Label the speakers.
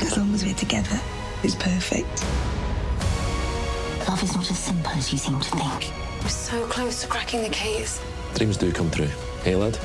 Speaker 1: As long as we're together, it's perfect.
Speaker 2: Love is not as simple as you seem to think.
Speaker 3: We're so close to cracking the case.
Speaker 4: Dreams do come true. Hey, lad?